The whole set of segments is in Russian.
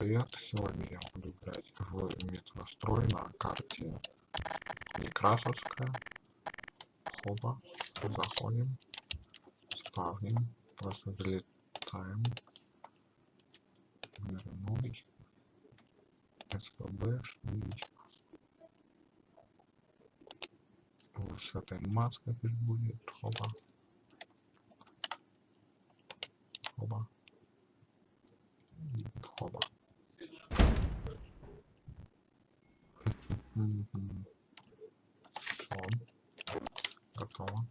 привет! Сегодня я буду играть в метрострой на карте Некрасовская. Хоба. Заходим. Ставим. Просто залетаем. Вернуть. СПБ. Вот с этой маской будет. Хоба. Хоба. Хоба. Все. Готово.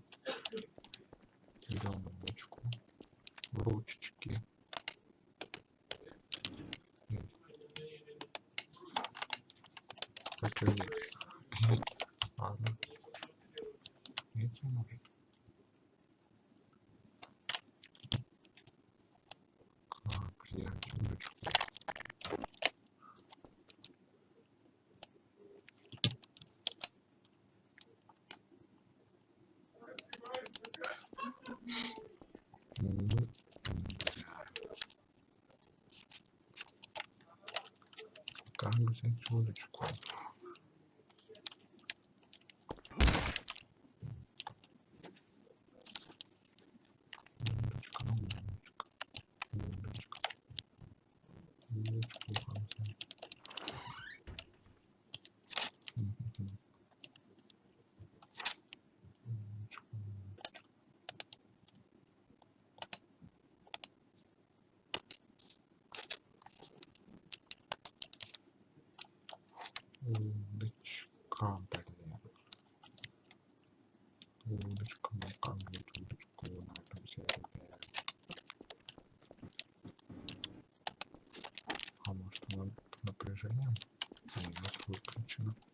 Как action.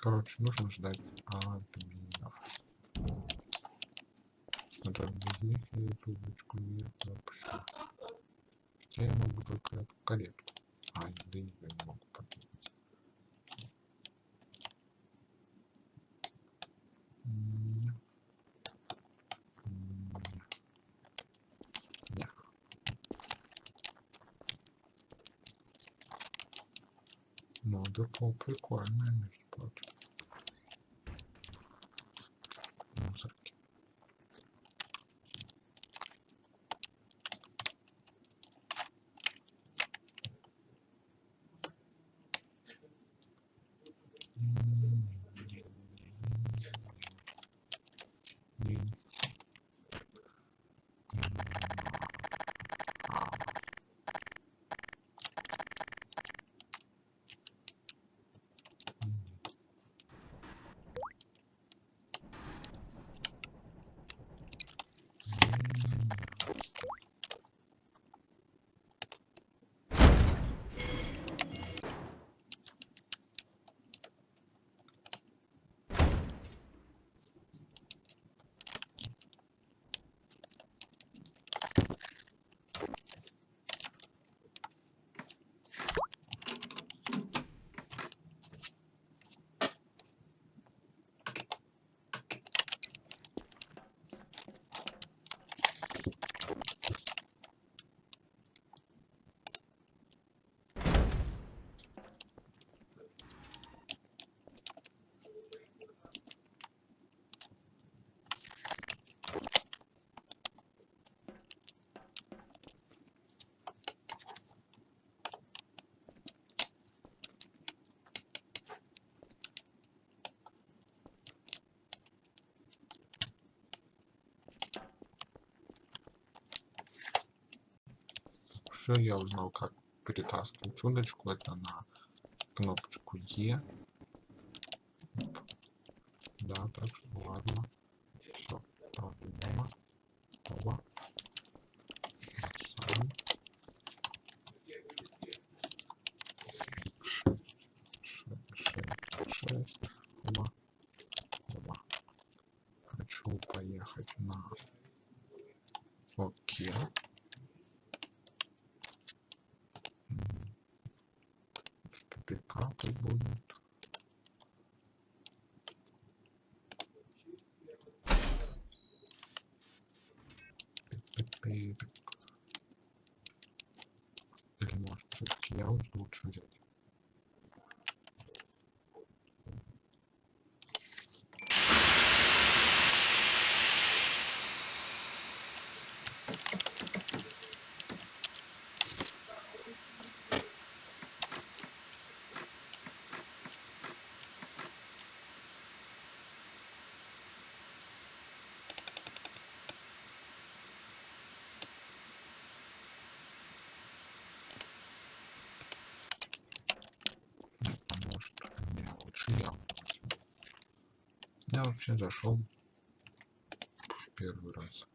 Короче, нужно ждать админов. Надо без них я эту удочку не вообще. Хотя я могу только эту каретку. А, да не я не могу подвинуть. Не. Не. Не. Ну, депо прикольное, между прочим. Еще я узнал, как перетаскивать чудочку. Это на кнопочку Е. Да, так что вообще зашел в первый раз.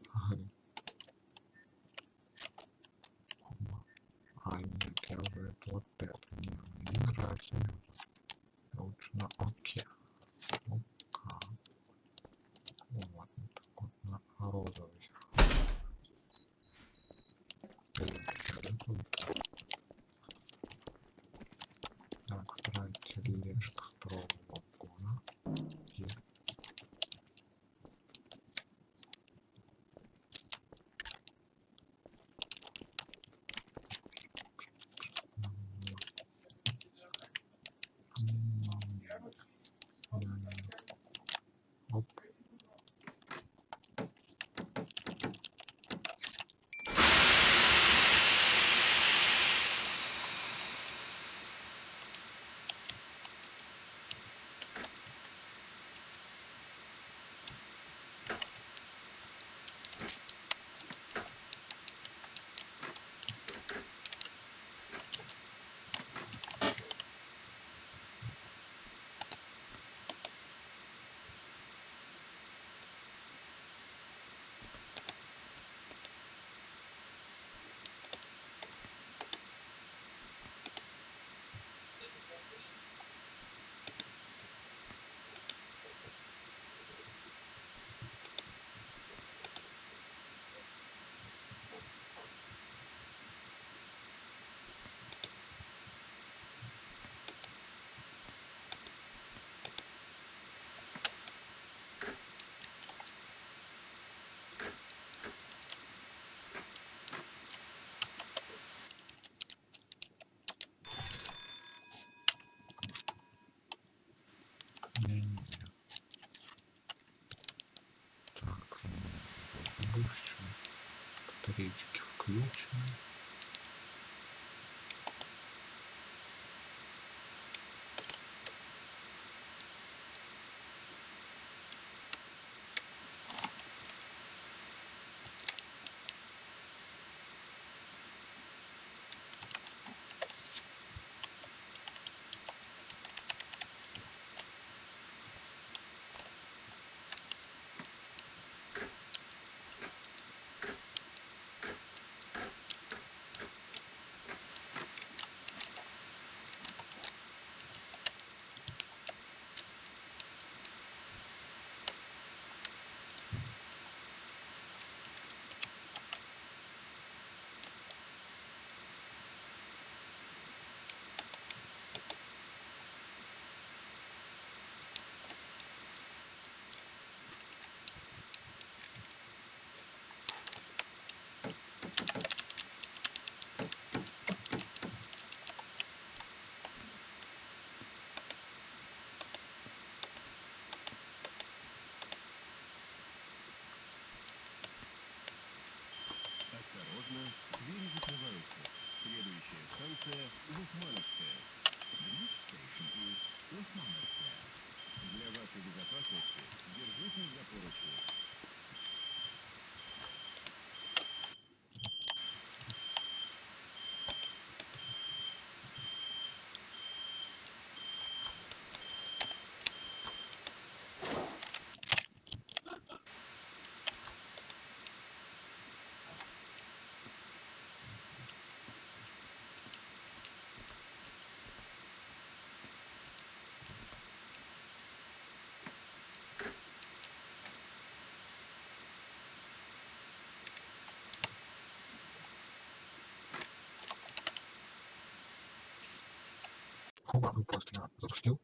ну просто я запустил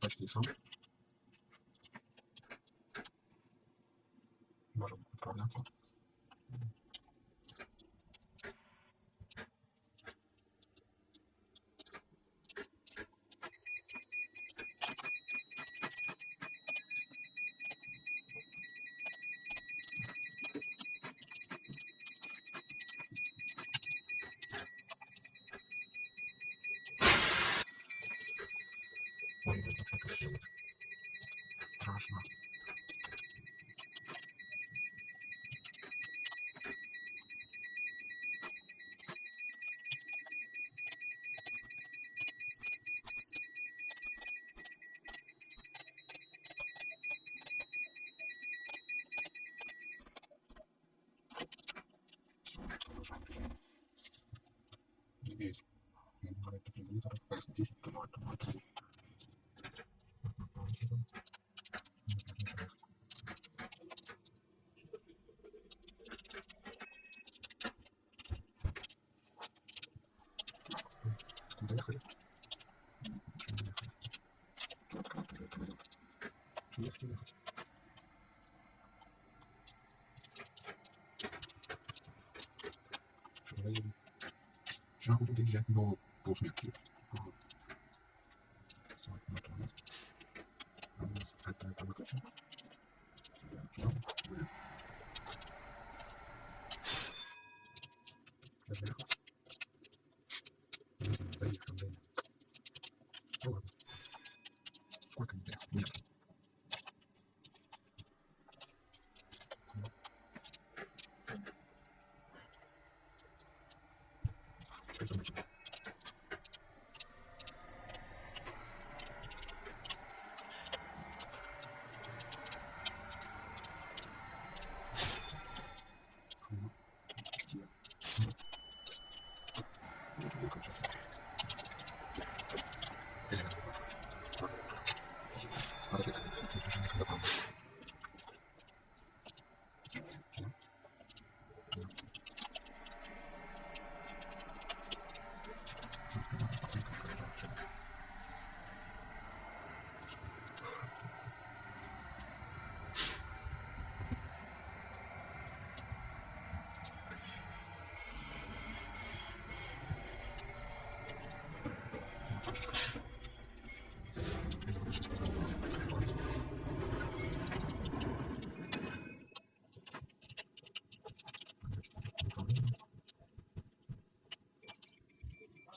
почти сам. Можем отправляться. jak mało bożniaków.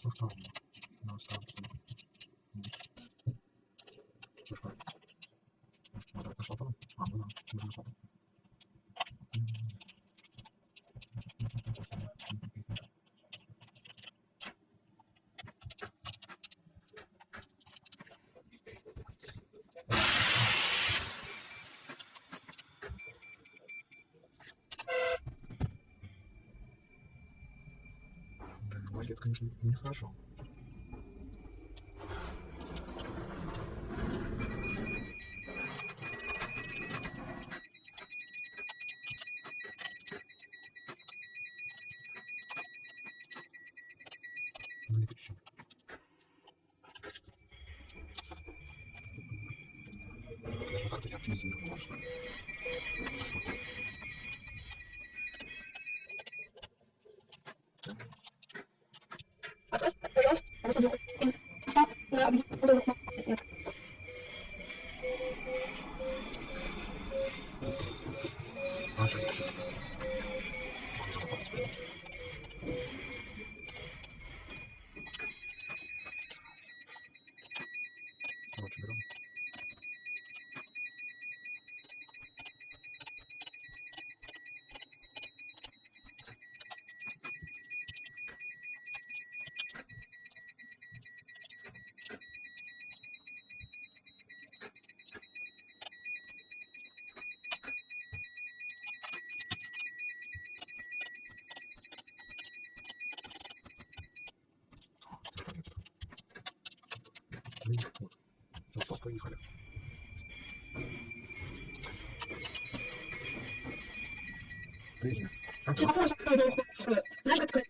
society, no society. Just right. Just right. Just right. Just right. Just right. Just right. Just right. не хожу. Как-то я оптимизм не 其他父母是不是都会是那个可以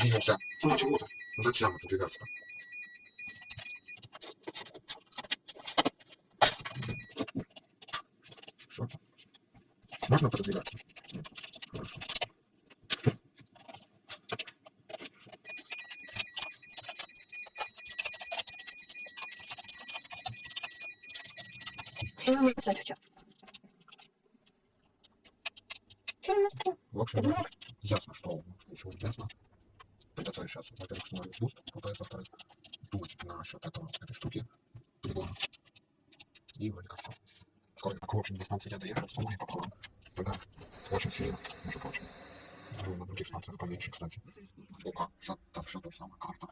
двинемся. Ну, чего-то. Зачем отодвигаться? Все. Можно продвигаться? Нет. Хорошо. В общем, да. я доехал с полной поплавом. Тогда очень сильно, между прочим. На других станциях поменьше, кстати. Сколько? Там все то же самое. Карта.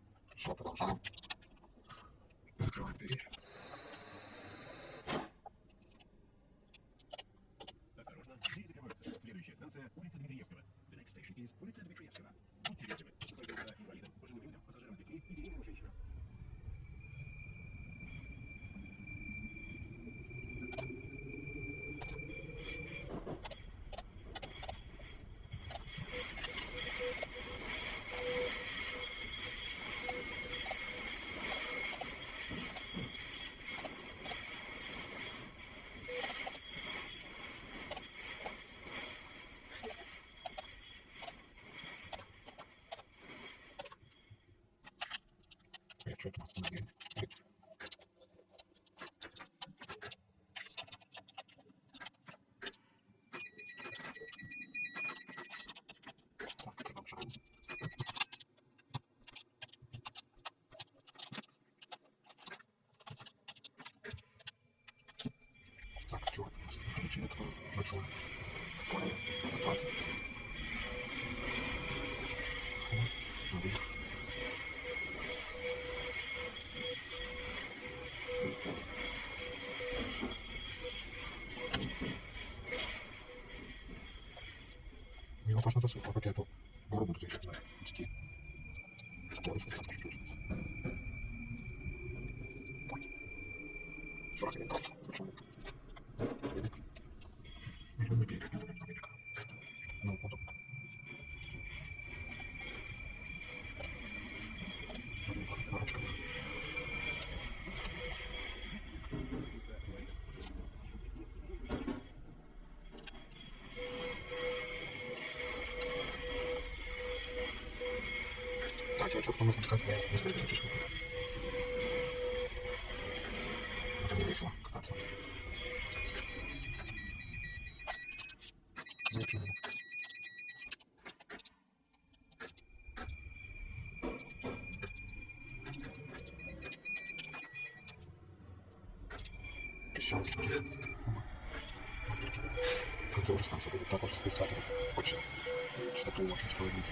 Gracias. как я быстренько чуть-чуть. Это мне весело кататься. Зачем его? Который станция будет так вот спустя, хочет, что-то очень проводить.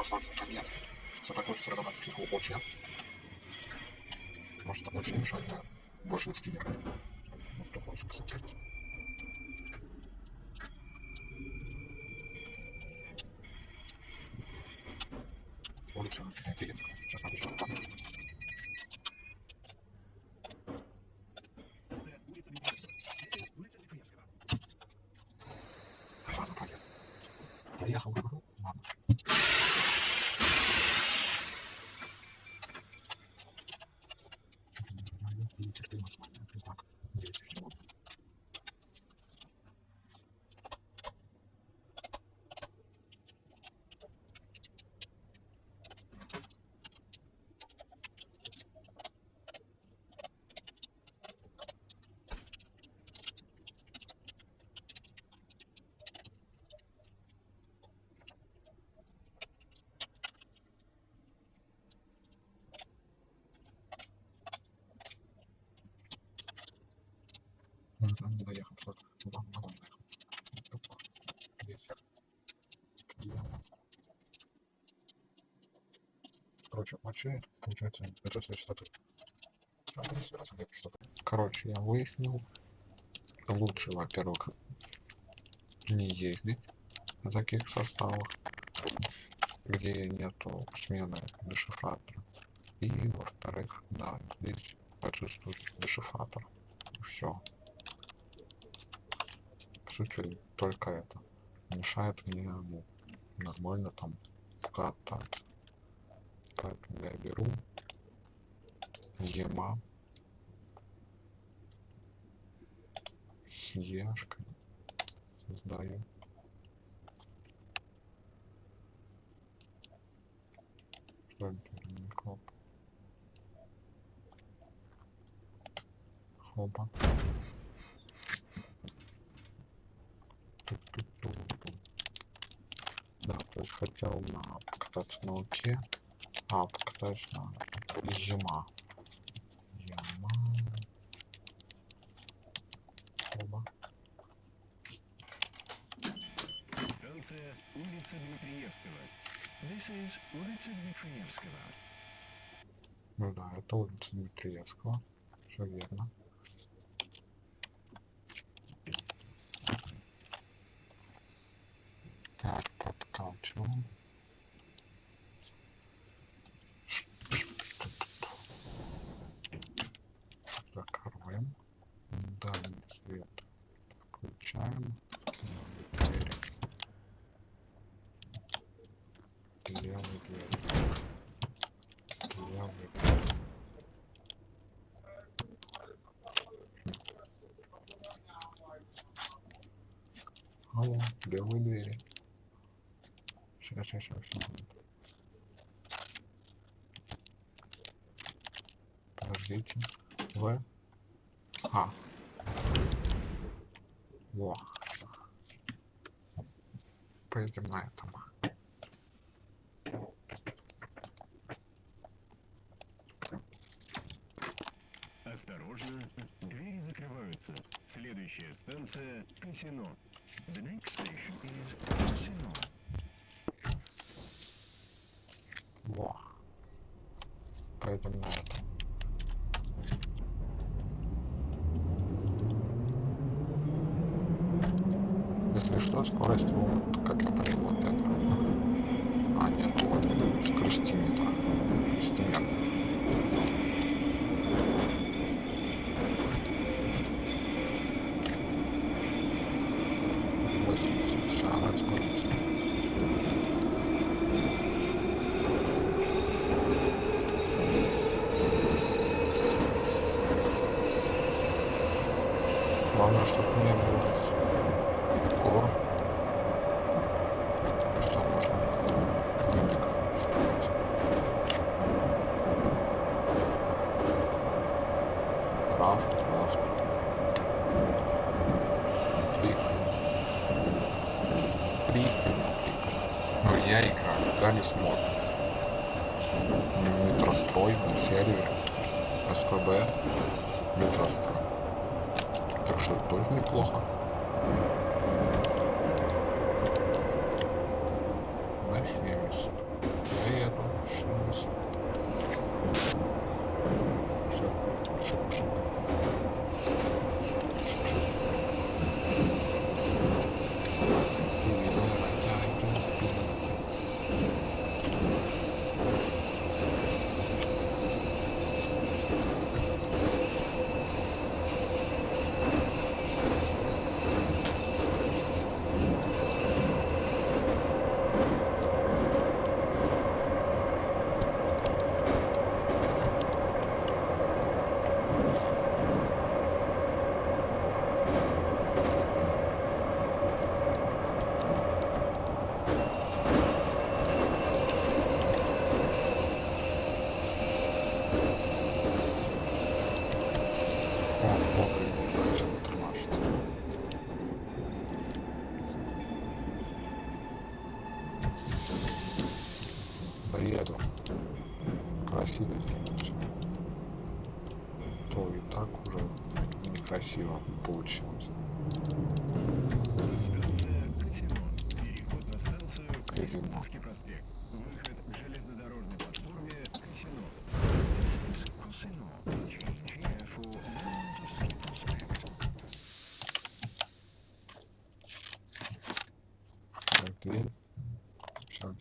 Остаться конец. Все так хочется разобрать психу очень. Может, это очень мешает на большинстве мира. Вот такой кстати. Улица интересно. Сейчас напишу. Станция улица Дмитриевского. This is улица Дмитриевского. Ладно, поехал. Поехал, говорю. Ладно. Нетерпимость моя. Итак, десять минут. Может, он не доехал, что вагон не доехал. Короче, вообще, получается, все что-то. Короче, я выяснил, лучше, во-первых, не ездить на таких составах, где нету смены дешифратора. И, во-вторых, да, здесь отсутствует дешифратор. Все. Сути, только это мешает мне ну, нормально там кататься. Поэтому я беру ема с ешкой создаю что это не коп хоба Ту-ту-ту-ту. да то есть хотел на покататься на луке а на ема ема хоба Станция улица Дмитриевского. This is улица Дмитриевского. Ну да, это улица Дмитриевского. Все верно. Так, подкачиваем. Подождите. В. А. Во. Поедем на этом. Осторожно, двери закрываются. Следующая станция Касино. The next station is Casino. Во. Поедем на что, скорость вот, как я понял, вот это. А, нет, вот скоростиметр. Скоростиметр. Главное, чтобы не двигаться.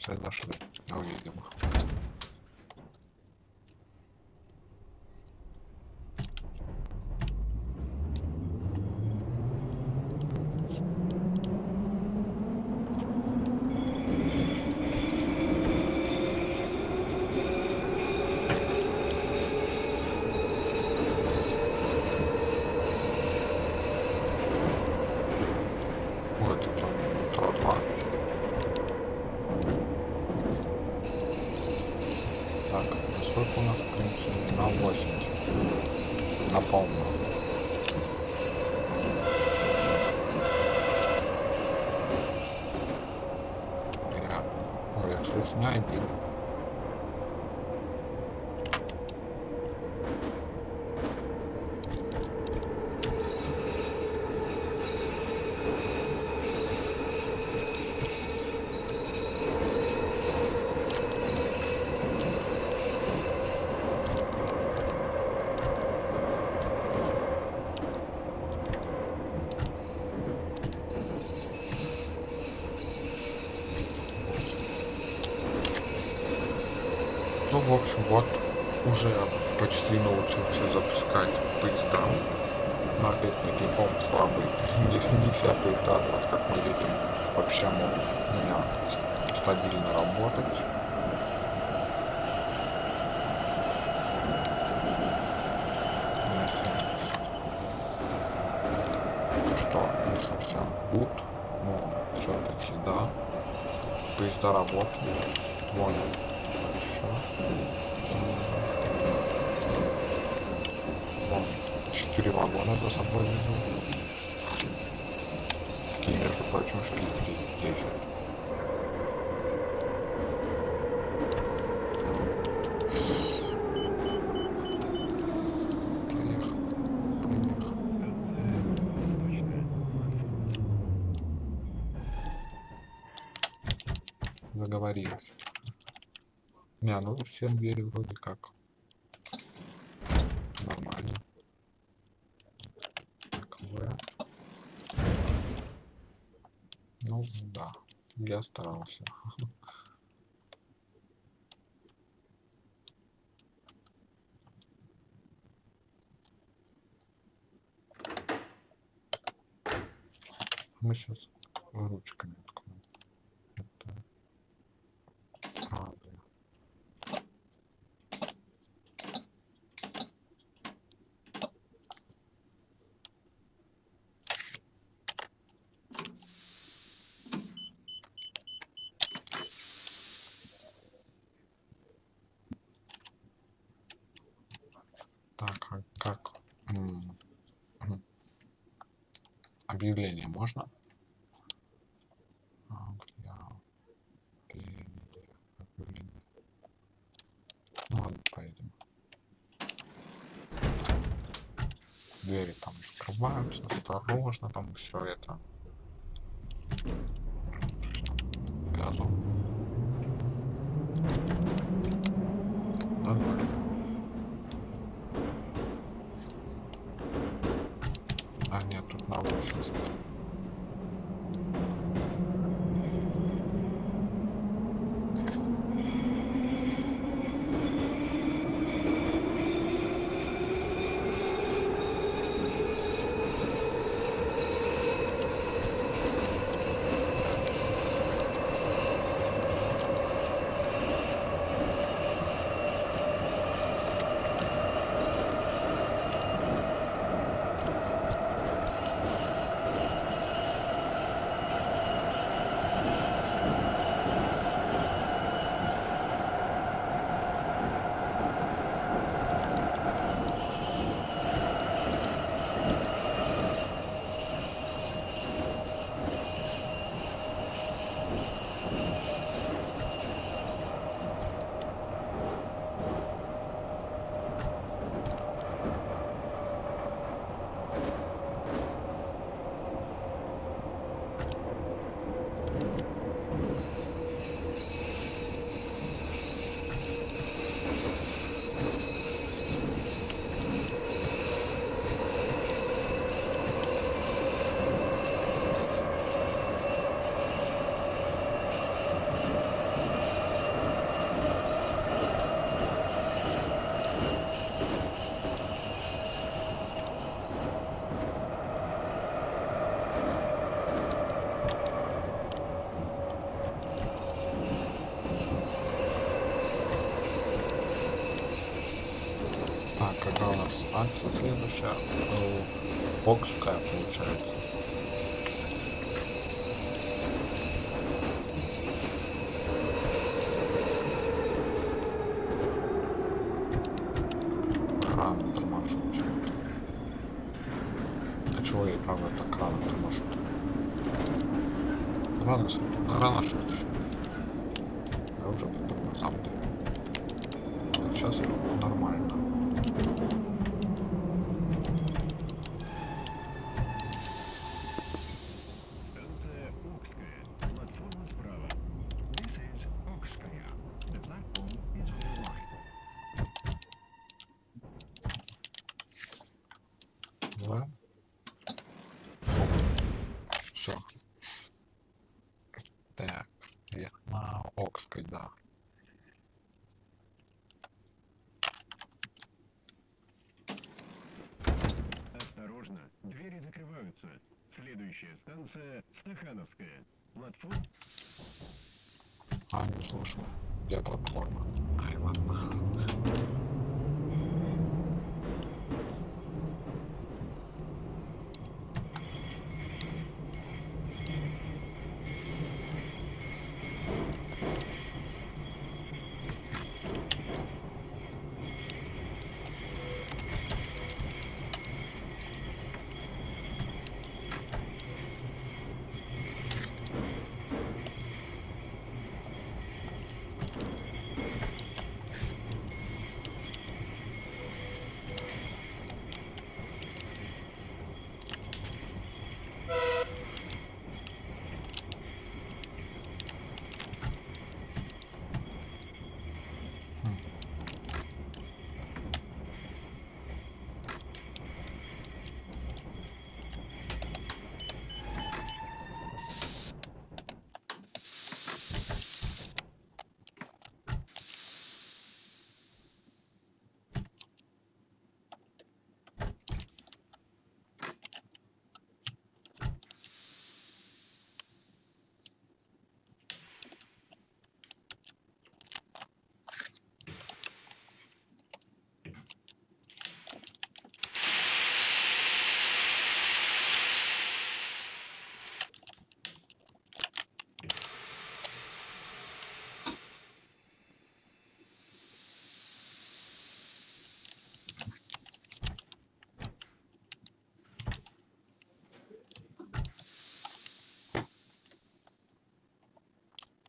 Все, все зашли. Увидим их. Вот это метро 2. Так, насколько у нас включено? На 80. На полную. Я... Ой, я, кстати, в общем, вот уже почти научился запускать поезда. Но опять-таки он слабый. Не, не все поезда, вот как мы видим, вообще могут у меня стабильно работать. Что не совсем good, но все-таки да. Поезда работают. Хорошо. Вон, четыре вагона за собой везу. Такие, между прочим, в Питере ездят. Поехал. Поехал. Заговорились. Не, ну все двери вроде как нормально. Таковое. Ну да, я старался. Мы сейчас ручками откроем. Это правда. Так, а как? М, м. Объявление можно? Ну ладно, поедем. Двери там закрываются, осторожно, там все это. Газу. Нормально. А нет, тут на 80. какая у нас следующая? Э, Бокская получается. Рано торможу. А чего я правда так рано торможу? Рано, рано следующий. Я уже даю. Вот сейчас нормально. Станция Окская. Платформа справа. This is Окская. The platform is on your right. Да? Все. Так, я на Окской, да. Осторожно, двери закрываются. Следующая станция Стахановская. Платформа А, не слушал. Где платформа? Ай, ладно.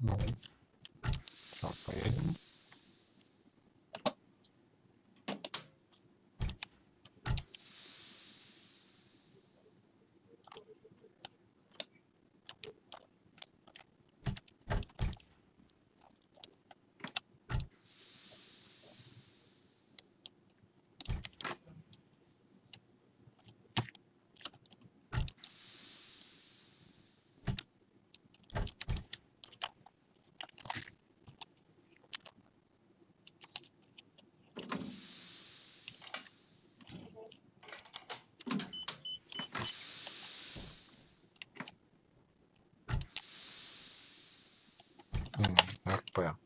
Ну, сейчас поедем. М, РП.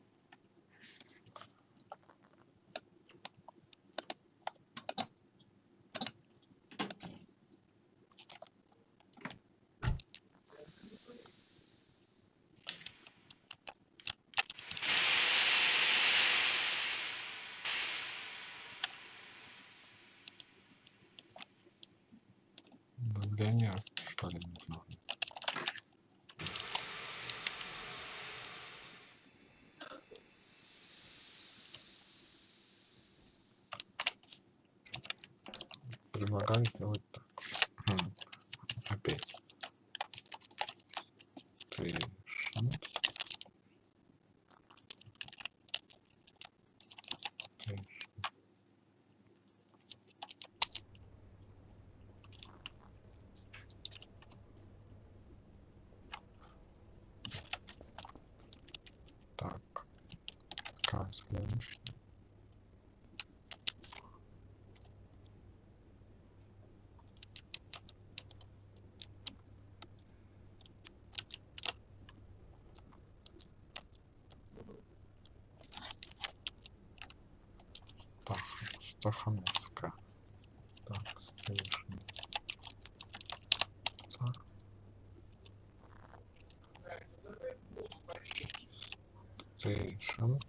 Давление, что ли, не знаю. Стахановска. Так, Station. Так. Station.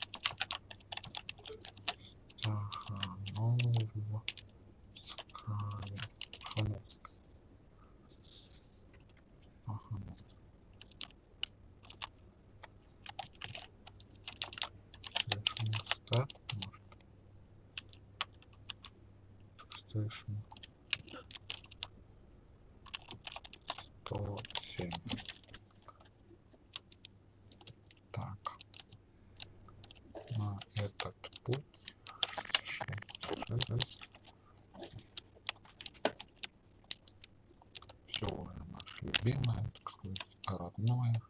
Любимое, так сказать, родное.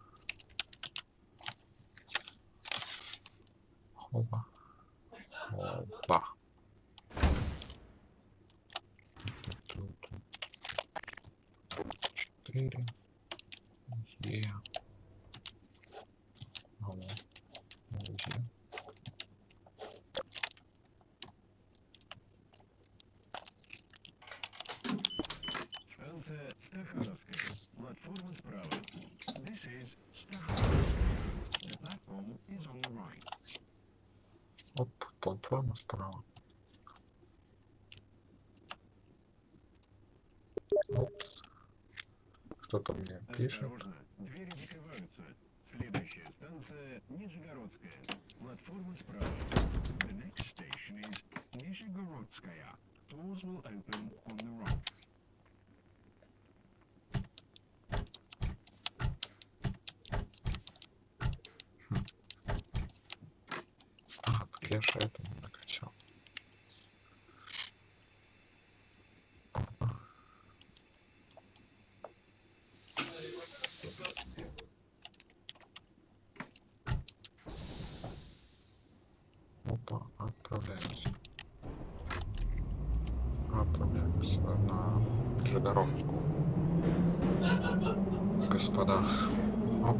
Хоба. Хоба. Тут четыре. Е. Алло. Е. Станция Стахановская. Платформа справа. This is Stахановская. The platform is on the right. Оп, справа. Опс. Кто-то мне пишет. Двери закрываются. Следующая станция Нижегородская. Платформа справа. The next station is Нижегородская. Doors will open on the right. А, так я же это не накачал. Опа. Опа, отправляемся. Отправляемся на Нижегородскую. Господа. Оп.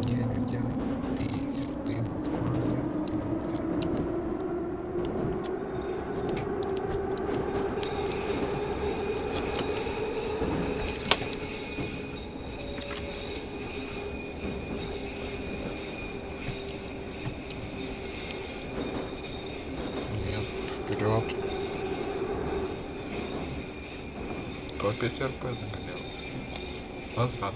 Где я? Питер, ты Москва, я Питер. Нет, вперед. По ПТРП загонял. Назад.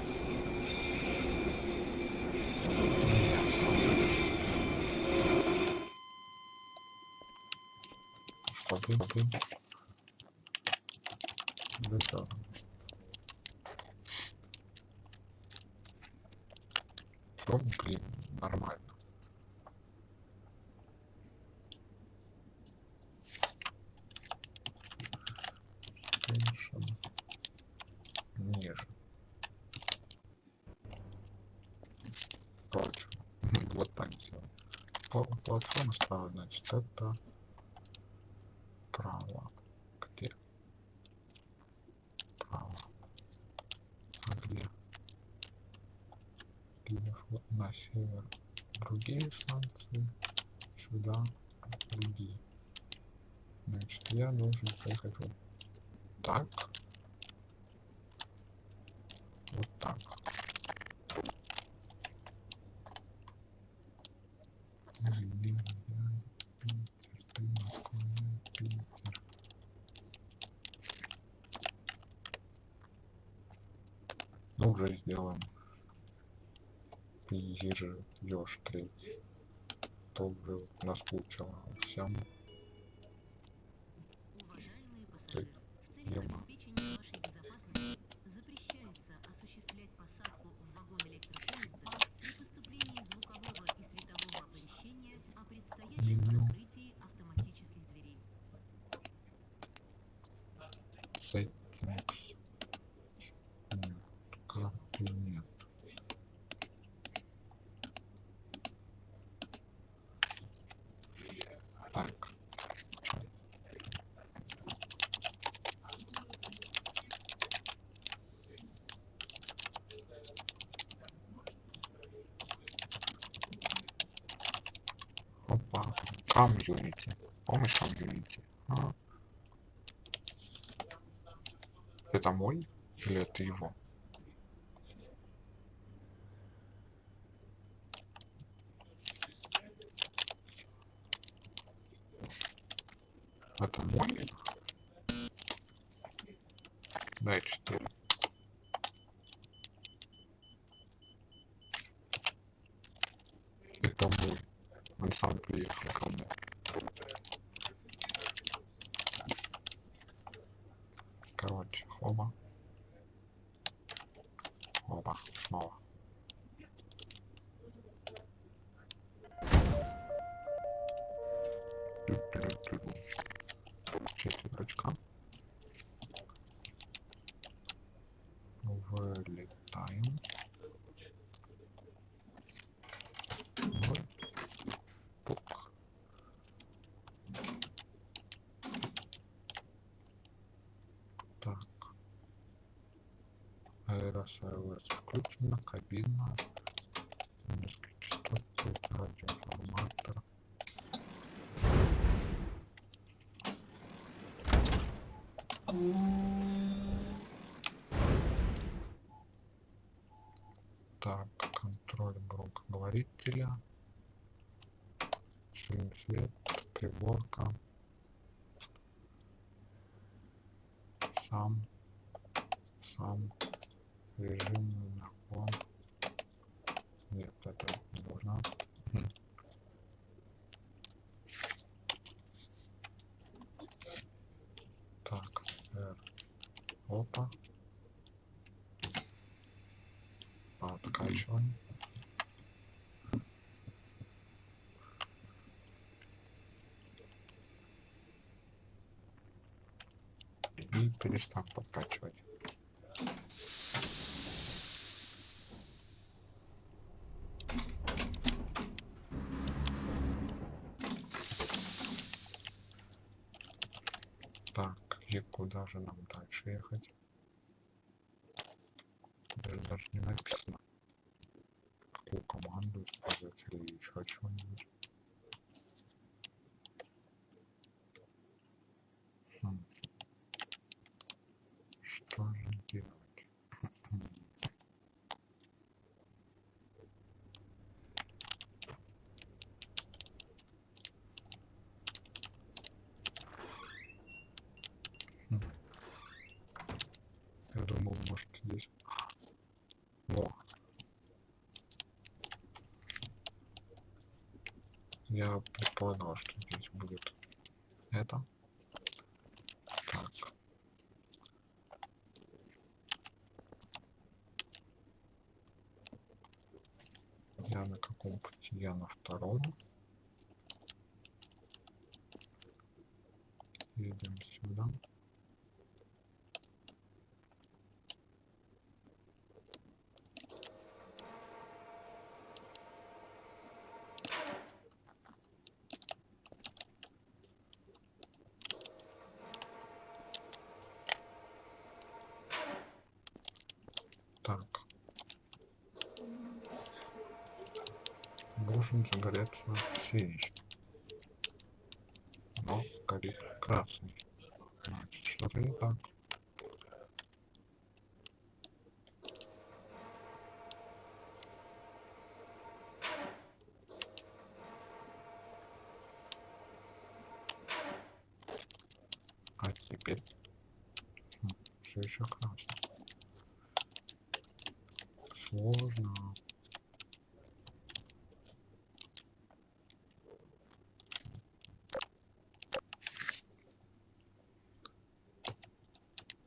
Побым, побым. Да, Ну, блин, нормально. Station. Ниже. Короче, вот так все. Платформа значит, это право. Где? Право. А где? Где вот на север другие станции, сюда другие. Значит, я должен поехать вот так. Вот так. Ай-яй-яй, Питер, ты Москва, я Питер. Ну, уже сделаем. Ежи, еж третий. То уже наскучило всем. Опа. Комьюнити. Помощь комьюнити. А. Это мой или это его? Это мой? Дай 4. Это мой. Он сам приехал ко мне. Короче, хоба. Оба, снова. Ту-ту-ту-ту. Четверочка. Вылетаем. Вот. Пук. Так. Аэросервис включена, кабина. Низкие частоты, радиоформатор. Так, контроль громкоговорителя. Шлем свет, приборка. Сам, сам, режим наклон. Нет, это не нужно. Хм. Так, R. Опа. Откачиваем. И перестав подкачивать. Так, и куда же нам дальше ехать? Даже, даже не написано. Какую команду использовать или еще чего-нибудь. Хм. Что же делать? Хм. Хм. Я думал, может здесь... Во. Я предполагал, что здесь будет это. Так. Я на каком пути? Я на втором. Едем сюда. Так. Должен загореться синий. Но горит красный. Значит, что-то не так. А теперь все еще красный. Сложно.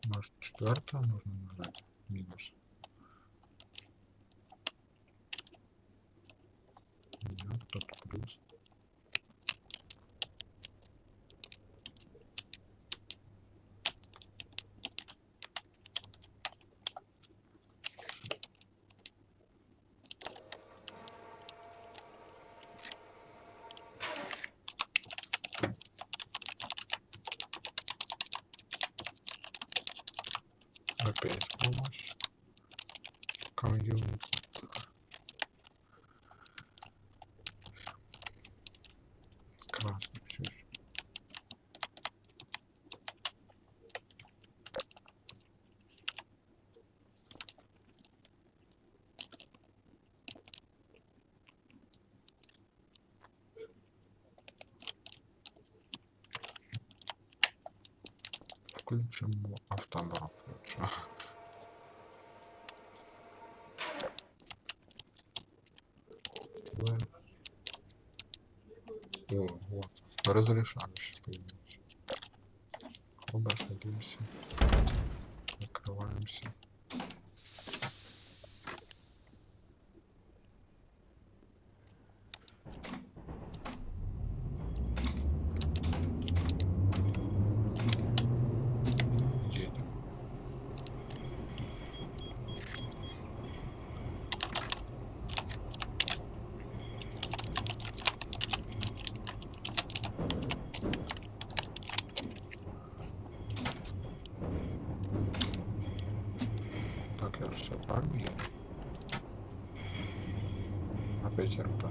Может четвертое нужно нажать? Минус. Нет, тут плюс. Опять помощь. Комьюнити. Красный все еще. Включимо автобак лучше. О, вот. Разрешающий появился. Оба садимся. Закрываемся. Едем. Так, я все правильно еду? Опять РП.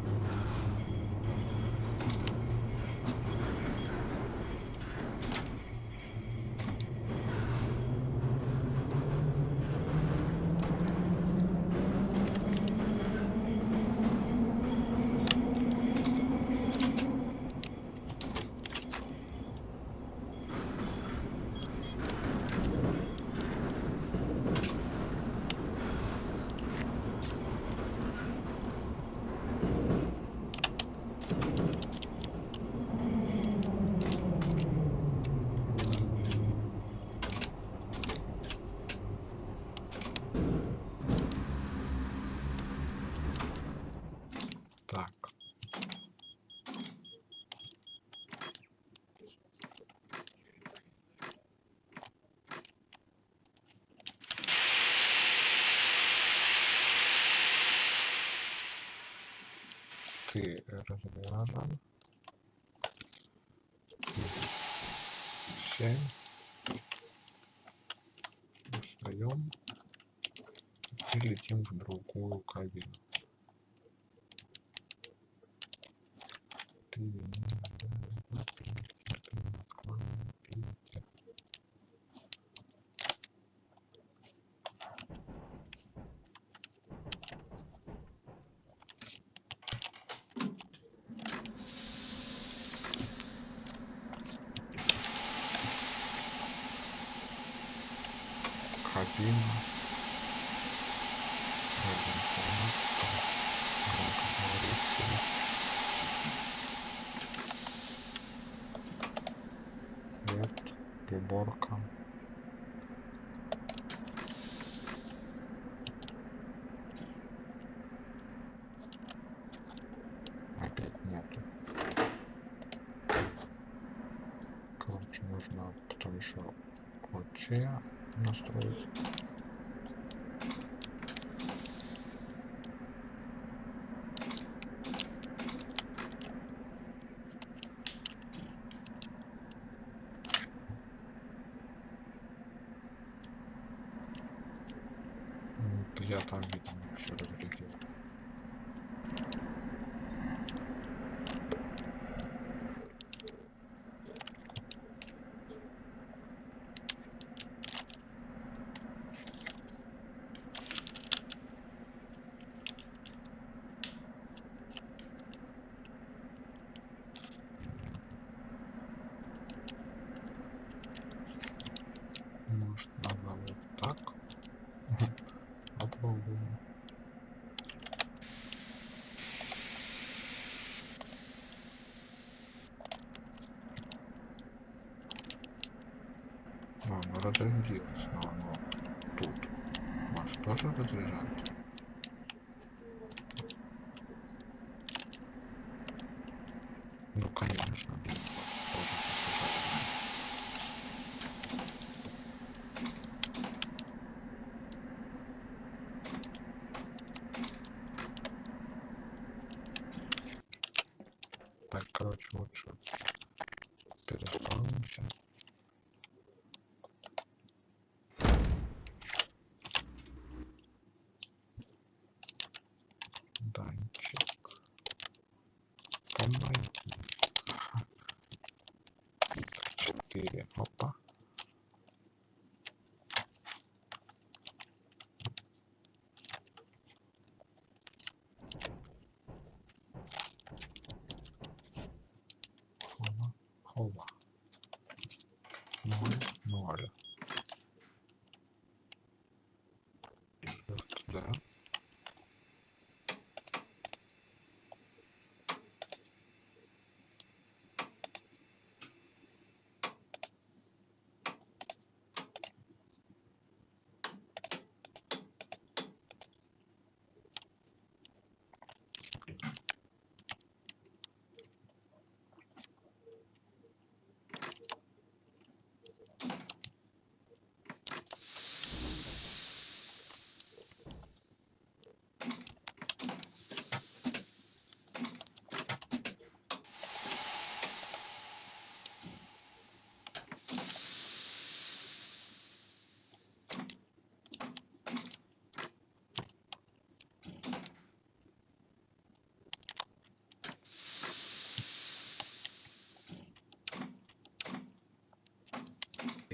Так. Ты разряжен. Семь. Встаем и летим в другую кабину. Ты М, да Я там, видимо, все разрядил. Может, надо вот так? Попробуем. А, оно разрядилось, но оно тут. Может, тоже разряжать? Ну, конечно. Тоже посажать. Так, короче, лучше переспавнимся. Данчик. Помоги. Четыре. Опа. Хова. Хова. Ноль. Ноль.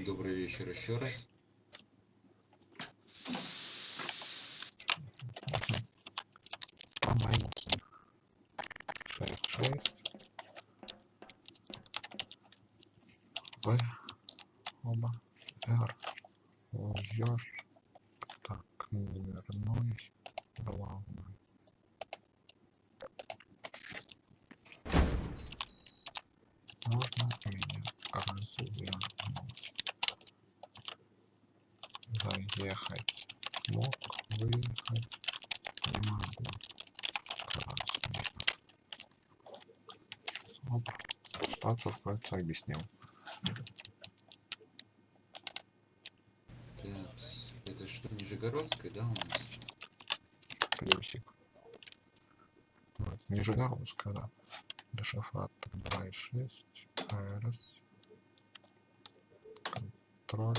Добрый вечер еще раз. Помоги. Шесть, шесть. В. Оба. Р. Ешь. Так, дверной. Главный. Можно меня развернуть? Заехать. Мог выехать. Не могу. Красный. Оп. Кажется, объяснил. Так, это что, Нижегородская, да, у нас? Плюсик. Вот, Нижегородская, да. Дешифратор 2.6. АРС. Контроль.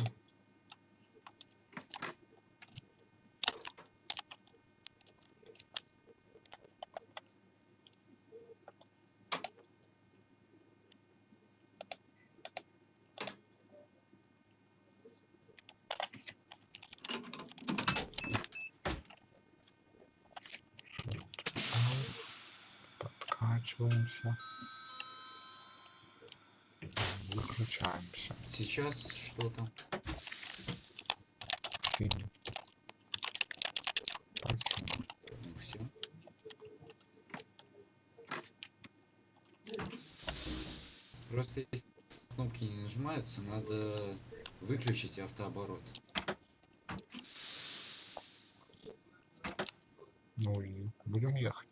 Сейчас что там? Синий. Спасибо. Ну все. Просто если кнопки не нажимаются, надо выключить автооборот. Ну и будем ехать.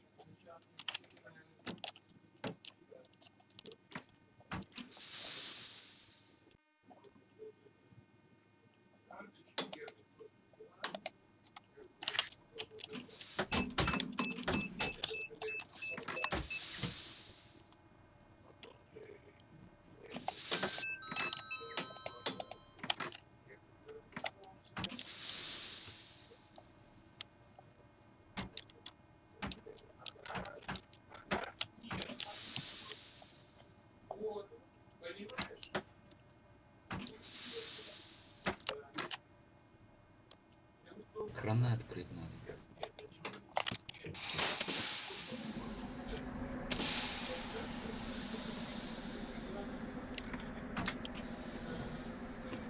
Краны открыть надо.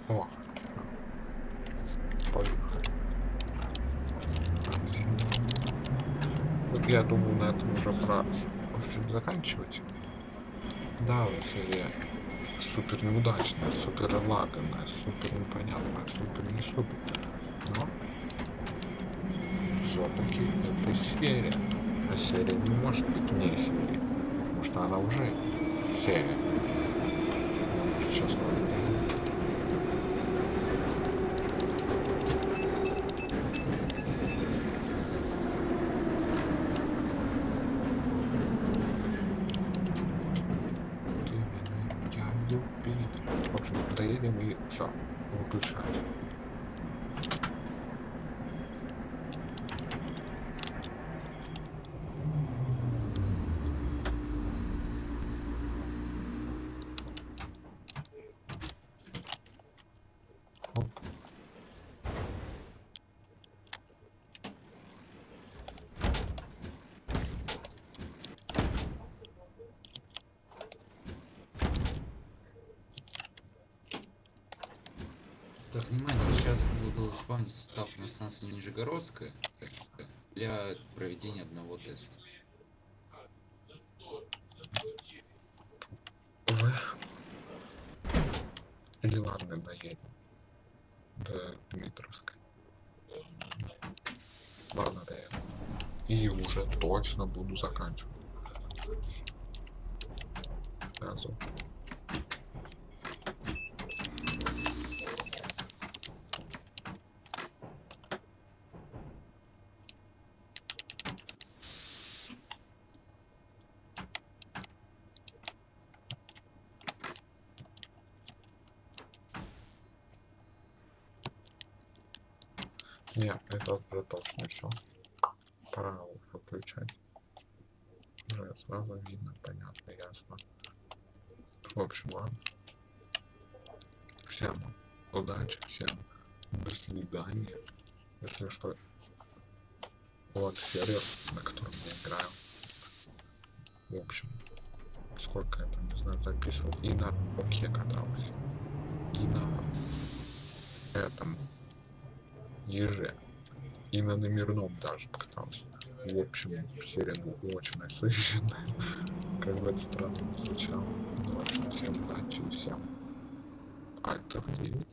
О. Поехали. Вот я думаю, на этом уже пора в общем, заканчивать. Да, серия супер неудачная, супер лаганная, супер непонятная, супер не супер. Но все-таки это серия. А серия не может быть не серией. Потому что она уже серия. Сейчас вроде Ты меня, я любит. В общем, доедем и все, выключаем. Оп. Так, внимание, сейчас буду спавнить состав на станции Нижегородская для проведения одного теста. В. Или ладно, доедем. До Дмитровской. Ладно, доедем. И уже точно буду заканчивать. Сразу. Нет, это уже точно все. Пора выключать. Уже сразу видно, понятно, ясно. В общем, ладно. Всем Удачи всем. До свидания. Если что, вот сервер, на котором я играю. В общем, сколько я там, не знаю, записывал. И на Оке катался. И на этом еже. И на номерном даже покатался. В общем, серия очень насыщенная. Как бы это странно не звучало. Ну, в общем, всем удачи и всем. Альтер 9.